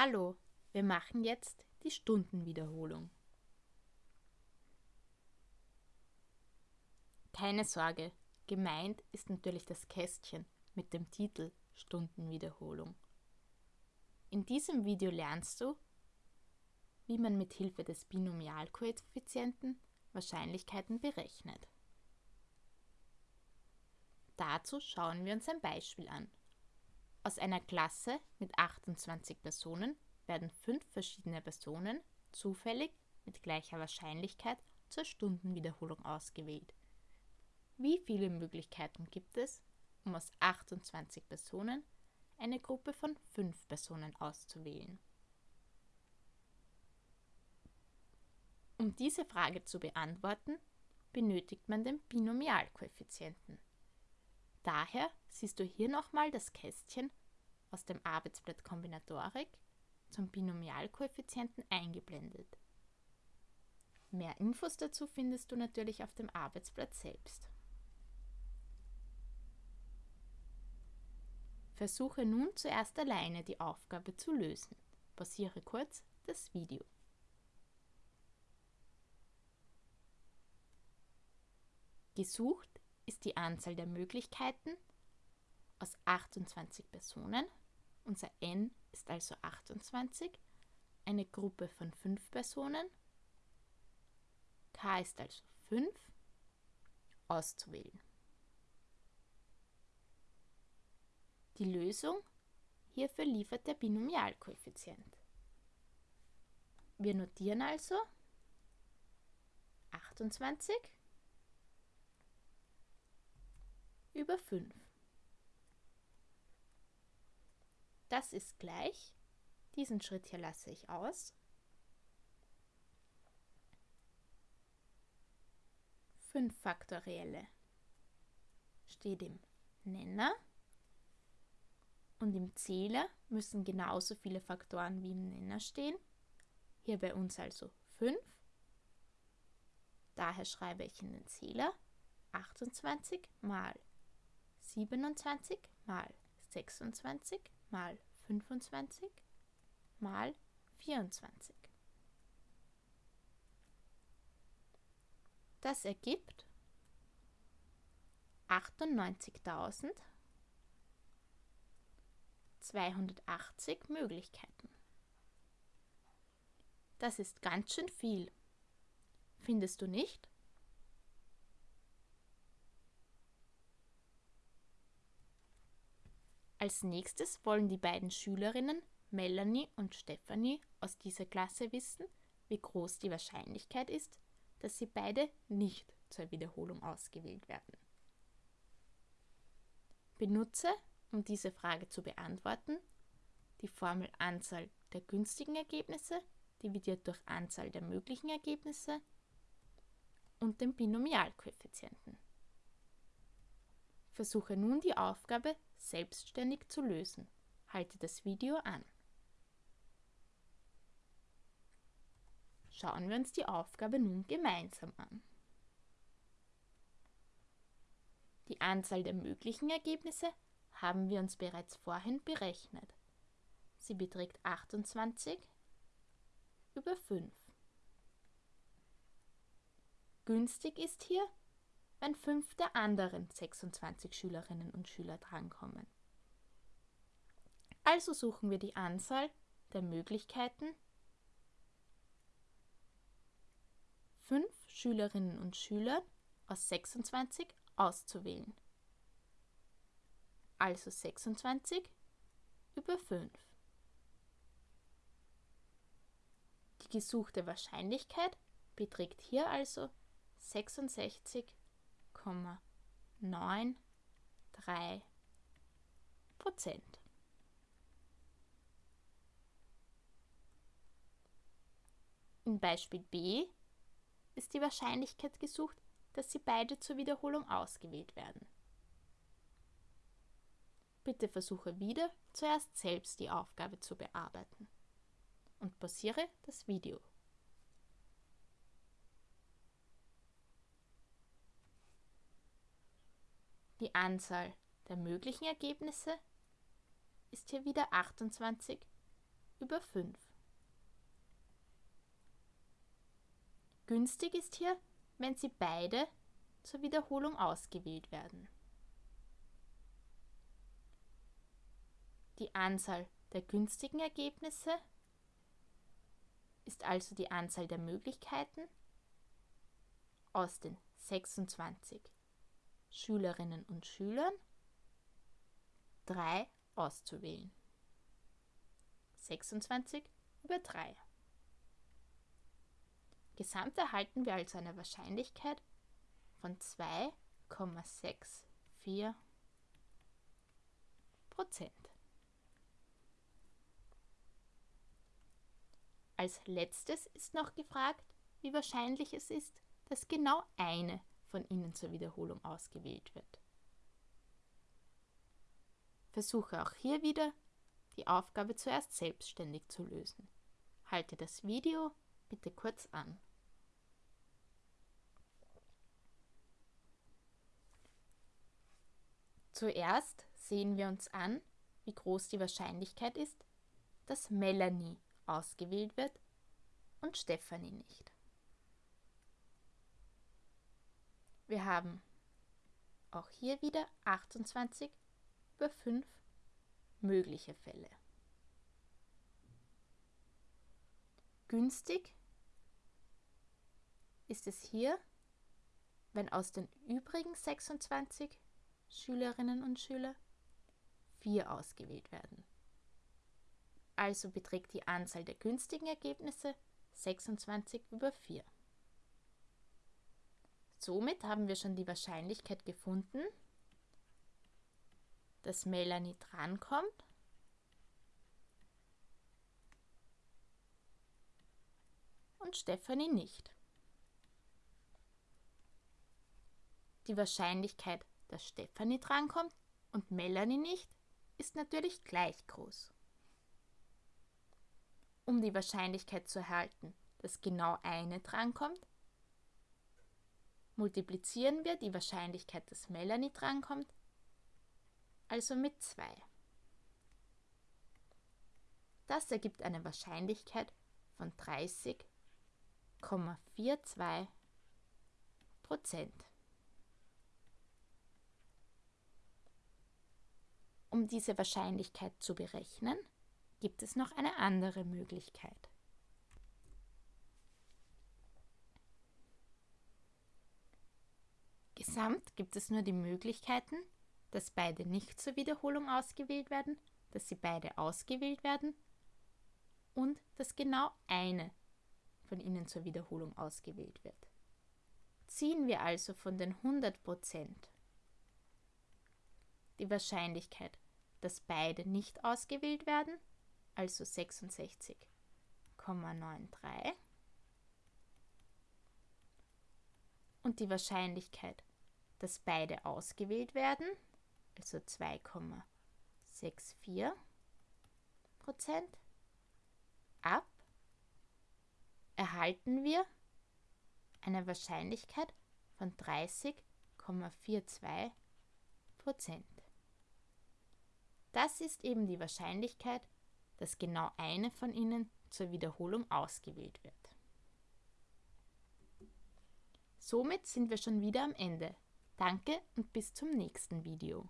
Hallo, wir machen jetzt die Stundenwiederholung. Keine Sorge, gemeint ist natürlich das Kästchen mit dem Titel Stundenwiederholung. In diesem Video lernst du, wie man mit Hilfe des Binomialkoeffizienten Wahrscheinlichkeiten berechnet. Dazu schauen wir uns ein Beispiel an. Aus einer Klasse mit 28 Personen werden fünf verschiedene Personen zufällig mit gleicher Wahrscheinlichkeit zur Stundenwiederholung ausgewählt. Wie viele Möglichkeiten gibt es, um aus 28 Personen eine Gruppe von fünf Personen auszuwählen? Um diese Frage zu beantworten, benötigt man den Binomialkoeffizienten. Daher siehst du hier nochmal das Kästchen aus dem Arbeitsblatt Kombinatorik zum Binomialkoeffizienten eingeblendet. Mehr Infos dazu findest du natürlich auf dem Arbeitsblatt selbst. Versuche nun zuerst alleine die Aufgabe zu lösen. Pausiere kurz das Video. Gesucht ist die Anzahl der Möglichkeiten aus 28 Personen. Unser n ist also 28. Eine Gruppe von 5 Personen. k ist also 5. Auszuwählen. Die Lösung hierfür liefert der Binomialkoeffizient. Wir notieren also 28 über 5. Das ist gleich. Diesen Schritt hier lasse ich aus. 5 Faktorielle steht im Nenner und im Zähler müssen genauso viele Faktoren wie im Nenner stehen. Hier bei uns also 5. Daher schreibe ich in den Zähler 28 mal 27 mal 26 mal 25 mal 24. Das ergibt 98.280 Möglichkeiten. Das ist ganz schön viel. Findest du nicht? Als nächstes wollen die beiden Schülerinnen Melanie und Stephanie aus dieser Klasse wissen, wie groß die Wahrscheinlichkeit ist, dass sie beide nicht zur Wiederholung ausgewählt werden. Benutze, um diese Frage zu beantworten, die Formel Anzahl der günstigen Ergebnisse dividiert durch Anzahl der möglichen Ergebnisse und den Binomialkoeffizienten. Versuche nun die Aufgabe selbstständig zu lösen. Halte das Video an. Schauen wir uns die Aufgabe nun gemeinsam an. Die Anzahl der möglichen Ergebnisse haben wir uns bereits vorhin berechnet. Sie beträgt 28 über 5. Günstig ist hier wenn fünf der anderen 26 Schülerinnen und Schüler drankommen. Also suchen wir die Anzahl der Möglichkeiten, fünf Schülerinnen und Schüler aus 26 auszuwählen. Also 26 über 5. Die gesuchte Wahrscheinlichkeit beträgt hier also 66 0,93 Prozent. In Beispiel B ist die Wahrscheinlichkeit gesucht, dass sie beide zur Wiederholung ausgewählt werden. Bitte versuche wieder zuerst selbst die Aufgabe zu bearbeiten und pausiere das Video. Die Anzahl der möglichen Ergebnisse ist hier wieder 28 über 5. Günstig ist hier, wenn sie beide zur Wiederholung ausgewählt werden. Die Anzahl der günstigen Ergebnisse ist also die Anzahl der Möglichkeiten aus den 26 Schülerinnen und Schülern 3 auszuwählen. 26 über 3. Gesamt erhalten wir also eine Wahrscheinlichkeit von 2,64 Prozent. Als letztes ist noch gefragt, wie wahrscheinlich es ist, dass genau eine von ihnen zur Wiederholung ausgewählt wird. Versuche auch hier wieder, die Aufgabe zuerst selbstständig zu lösen. Halte das Video bitte kurz an. Zuerst sehen wir uns an, wie groß die Wahrscheinlichkeit ist, dass Melanie ausgewählt wird und Stefanie nicht. Wir haben auch hier wieder 28 über 5 mögliche Fälle. Günstig ist es hier, wenn aus den übrigen 26 Schülerinnen und Schüler 4 ausgewählt werden. Also beträgt die Anzahl der günstigen Ergebnisse 26 über 4. Somit haben wir schon die Wahrscheinlichkeit gefunden, dass Melanie drankommt. Und Stephanie nicht. Die Wahrscheinlichkeit, dass Stephanie drankommt und Melanie nicht, ist natürlich gleich groß. Um die Wahrscheinlichkeit zu erhalten, dass genau eine drankommt, multiplizieren wir die Wahrscheinlichkeit, dass Melanie drankommt, also mit 2. Das ergibt eine Wahrscheinlichkeit von 30,42 Prozent. Um diese Wahrscheinlichkeit zu berechnen, gibt es noch eine andere Möglichkeit. Gesamt gibt es nur die Möglichkeiten, dass beide nicht zur Wiederholung ausgewählt werden, dass sie beide ausgewählt werden und dass genau eine von ihnen zur Wiederholung ausgewählt wird. Ziehen wir also von den 100% die Wahrscheinlichkeit, dass beide nicht ausgewählt werden, also 66,93, und die Wahrscheinlichkeit, dass beide ausgewählt werden, also 2,64 Prozent, ab, erhalten wir eine Wahrscheinlichkeit von 30,42 Prozent. Das ist eben die Wahrscheinlichkeit, dass genau eine von ihnen zur Wiederholung ausgewählt wird. Somit sind wir schon wieder am Ende. Danke und bis zum nächsten Video.